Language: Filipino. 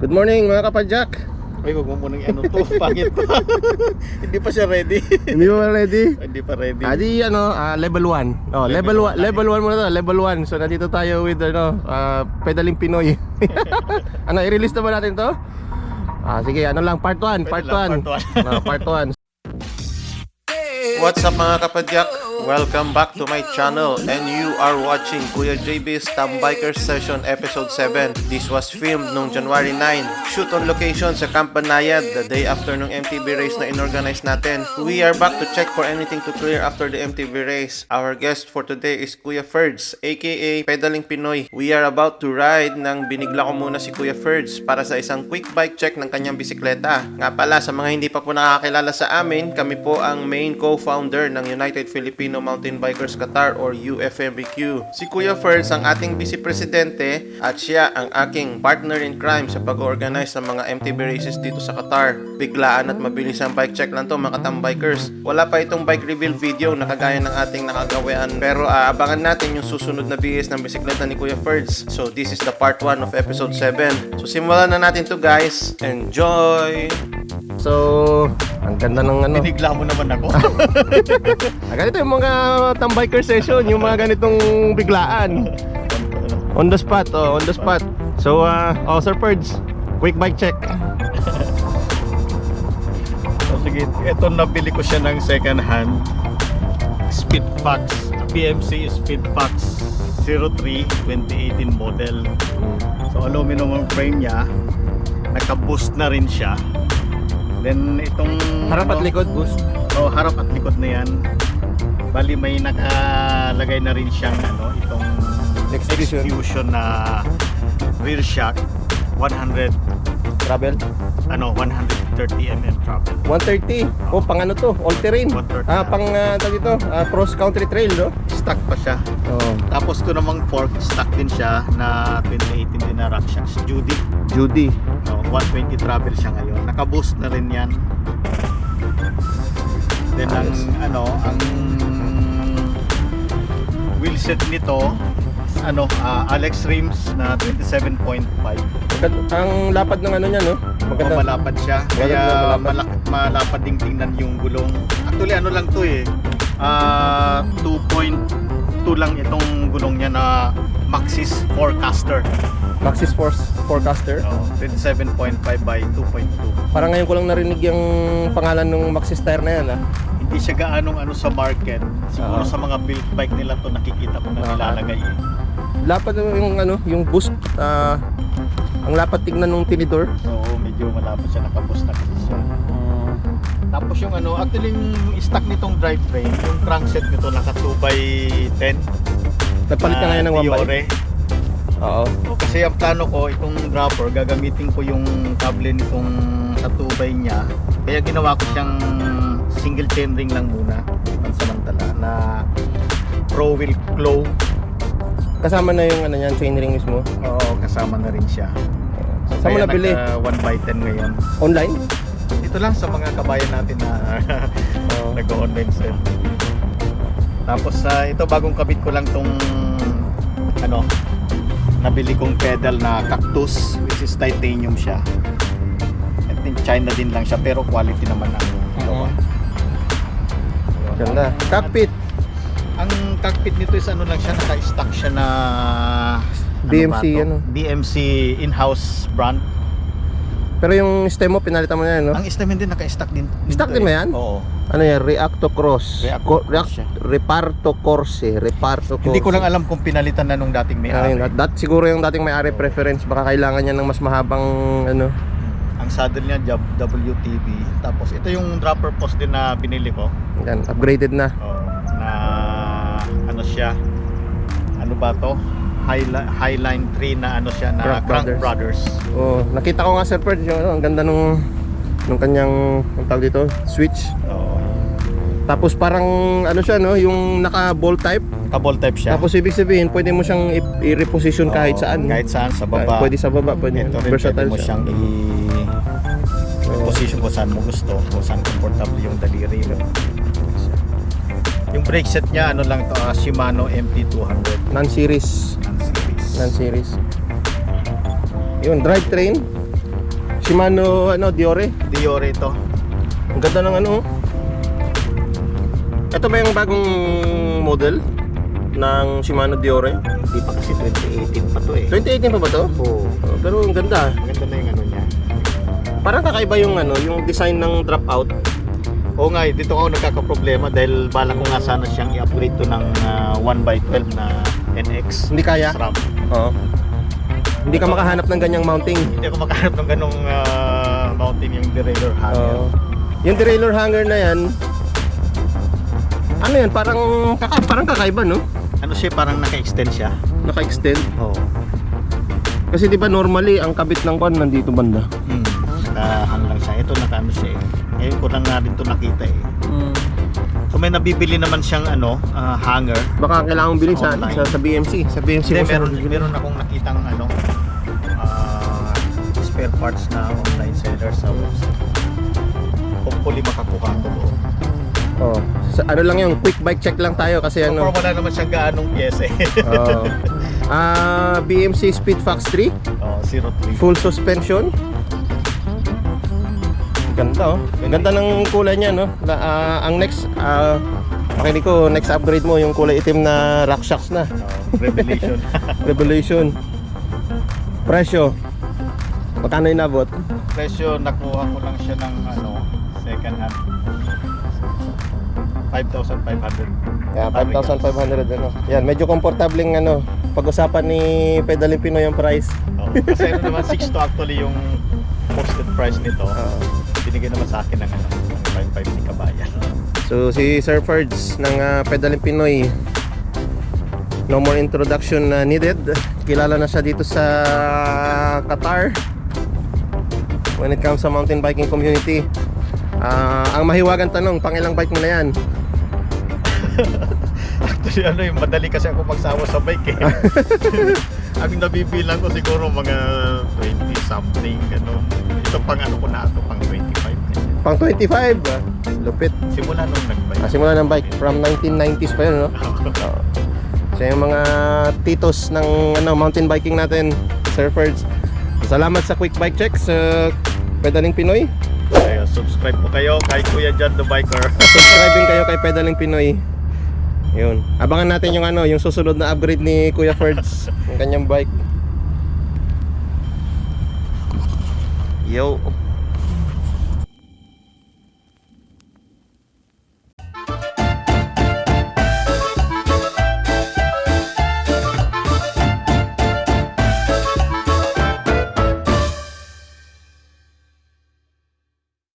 Good morning mga kapadyak. Ay, wag mo munang ano to, pangit to. Hindi pa siya ready. Hindi ba ready? Hindi pa ready. Adi ano, ah, level 1. Oh, level Level 1, one level 1 muna to, level 1. So nandito tayo with ano, ah, pedaling Pinoy. ano, i-release na ba natin to? Ah, sige, ano lang part 1, Pwede part lang, 1. part Ah, part 1. What's up mga kapadyak? Welcome back to my channel and you are watching Kuya JB's Tambiker Session Episode 7. This was filmed noong January 9. Shoot on location sa Camp Banayad the day after nung MTV race na inorganize natin. We are back to check for anything to clear after the MTV race. Our guest for today is Kuya Ferds aka Pedaling Pinoy. We are about to ride nang binigla ko muna si Kuya Ferds para sa isang quick bike check ng kanyang bisikleta. Nga pala sa mga hindi pa po nakakilala sa amin, kami po ang main co-founder ng United Filipino Mountain Bikers Qatar or UFMBQ. Si Kuya Ferds ang ating vice presidente at siya ang aking partner in crime sa pag-organize ng mga MTB races dito sa Qatar. Biglaan at mabilis ang bike check lang to mga tambikers. Wala pa itong bike reveal video na kagaya ng ating nakagawian pero aabangan natin yung susunod na BS ng bisikleta ni Kuya Ferds. So this is the part 1 of episode 7. So simulan na natin to guys. Enjoy! So, ang ganda ng ano. Binigla mo naman ako. Ganito yung mga tambiker session, yung mga ganitong biglaan. On the spot, oh, on the spot. So, uh, oh, Sir Ferds, quick bike check. So, sige, ito nabili ko siya ng second hand Speedfax PMC Speedfax 03 2018 model So aluminum ang frame niya Naka-boost na rin siya Then itong Harap at ano, likod, boost. Oh, harap at likod na yan Bali may nakalagay na rin siyang ano, itong Extrusion. extrusion na rear shock 100 Travel. ano 130 mm travel 130. Oh, pang ano to? All terrain. 130. Ah, pang uh, tawag ito, ah, cross country trail, no? stock pa siya Oh. Tapos ito namang fork, stock din siya na 2018 din na rack shocks. Judy. Judy. No, 120 travel siya ngayon. Naka-boost na rin yan. Then ang ano, ang wheel set nito ano, ah, Alex rims na 27.5. Maganda- Ang lapad ng ano niya, no? Maganda. malapad siya. Kaya Malapad, malak malapad ding tingnan yung gulong. Actually ano lang to eh. Ah, 2.2 lang itong gulong niya na Maxis Forecaster. Maxis Force Forecaster. Oh, 27.5 by 2.2. Parang ngayon ko lang narinig yung pangalan ng Maxis tire na yan, ah. Hindi siya gaanong ano sa market. Siguro Oo. sa mga built bike nila to nakikita ko na Oo. nilalagay. eh. Lapad yung ano, yung boost. ah, ang lapad tignan ng tinidor. So medyo malapad siya nakaboost na kasi siya. Tapos yung ano, actually yung stock nitong drivetrain, yung crankset nito naka 2 by 10 Nagpalit ka ngayon ng 1 by. Fiore. Oo. Kasi ang plano ko, itong dropper, gagamitin ko yung kable nitong sa 2 by niya. Kaya ginawa ko siyang single chain ring lang muna, pansamantala, na Pro Wheel Glow. Kasama na yung ano yan, chain ring mismo. Oo, kasama na rin siya. Saan mo nabili? 1 by 10 ngayon. Online? Ito lang sa mga kabayan natin na Oo. nag-online sale. Tapos sa ito bagong kabit ko lang tong ano nabili kong pedal na cactus which is titanium siya. I think China din lang siya pero quality naman ang gawa. Ganda. Cockpit. Ang cockpit nito is ano lang siya naka-stock siya na to? ano? DMC in-house brand. Pero yung stem mo, pinalitan mo na yan, no? Ang stem din naka-stock din. Dito din ba yan? Oo. Ano yan? Reacto Cross. Reacto Co- Cross React- siya. Reparto Corse. Reparto Corse. Hindi ko lang alam kung pinalitan na nung dating may Ayun, ari. that, that siguro yung dating may-ari preference. Baka kailangan niya ng mas mahabang ano. Ang saddle niya job WTB. Tapos ito yung dropper post din na binili ko. Yan, upgraded na. Oh, na ano siya? Ano ba to? Highline, Highline 3 na ano siya na Crank Crank, Brothers. Brothers. Oh, nakita ko nga Sir Pert, yung ano, ang ganda nung nung kanyang ang tawag dito, switch. Oh, Tapos parang ano siya no, yung naka ball type. Kabol type siya. Tapos ibig sabihin, pwede mo siyang i-reposition kahit saan. Kahit saan sa baba. Pwede sa baba, pwede. Ito rin pwede Versatile mo siya. siyang i Oo. position kung saan mo gusto, kung saan comfortable yung daliri mo. Yung brake set niya, ano lang to, ah, Shimano MT200 Non-series. ng series. Non-series. Yun, drivetrain. Shimano ano, Diore. Diore ito. Ang ganda ng ano. oh. Ito ba yung bagong model ng Shimano Diore? Hindi pa kasi 2018 pa to eh. 2018 pa ba to? Oo. Oh, pero ang ganda. Maganda na yung ano niya. Parang kakaiba yung ano, yung design ng dropout. Oo nga, eh, dito ako nagkakaproblema dahil bala ko nga sana siyang i-upgrade to ng ah, 1x12 na NX. Hindi kaya. SRAM. Oo. Hindi ka makahanap ng ganyang mounting. Hindi ako makahanap ng ganong ah, mountain yung derailleur hanger. Oo. yung derailleur hanger na yan, ano yan, parang, kaka, parang kakaiba, no? Ano siya, parang naka-extend siya. Naka-extend. Oo. Kasi di ba normally, ang kabit ng kwan nandito banda. Hmm. Nakahang lang siya. Ito naka-ano siya eh. Ngayon ko lang nga rin ito nakita eh. So may nabibili naman siyang ano, ah, hanger. Baka kailangan mong bilhin sa, Online. sa, sa BMC. Sa BMC Hindi, mo siya meron, meron akong nakitang ano, ah, spare parts na online seller sa website. Hopefully makakuha ko doon. Oh. Sa, ano lang yung quick bike check lang tayo kasi So, ano. wala naman siyang gaanong pyesa eh. Oh. Ah, BMC Speedfox 3, oh, 03. full suspension. Ganda oh. Ganda ng kulay niya no. La, ah, ang next ah pakinig ko next upgrade mo yung kulay itim na rock shocks na. Oh, revelation. Revolution. Presyo. Magkano inabot? Presyo, nakuha ko lang siya ng ano, second hand. 5,500. Yeah, 5,500 ano. Yan, medyo komportableng ano. Pag-usapan ni Pedaling Pinoy yung price. Oh, kasi ano naman, 6 to actually yung posted price nito. Ah. Binigay naman sa akin ng ano, ng 5,500 ni Kabayan. So si Sir Ferds ng uh, Pedaling Pinoy No more introduction na needed Kilala na siya dito sa Qatar When it comes sa mountain biking community Ah, Ang mahiwagang tanong, pangilang bike mo na yan? Actually, ano yung madali kasi ako magsawa sa bike eh. Ang nabibilang ko siguro mga 20 something, ano. Ito pang ano ko na ito, pang 25. Pang 25 ah. Lupit Simula nung nag-bike. ah, Simula ng bike from 1990s pa yun no? Oo. So yung mga titos ng ano, mountain biking natin Surfers Salamat sa quick bike check sa Pedaling Pinoy Kaya subscribe po kayo kay Kuya John the Biker. subscribe din kayo kay Pedaling Pinoy. Yun. Abangan natin yung ano, yung susunod na upgrade ni Kuya Ferds, yung kanyang bike. Yo.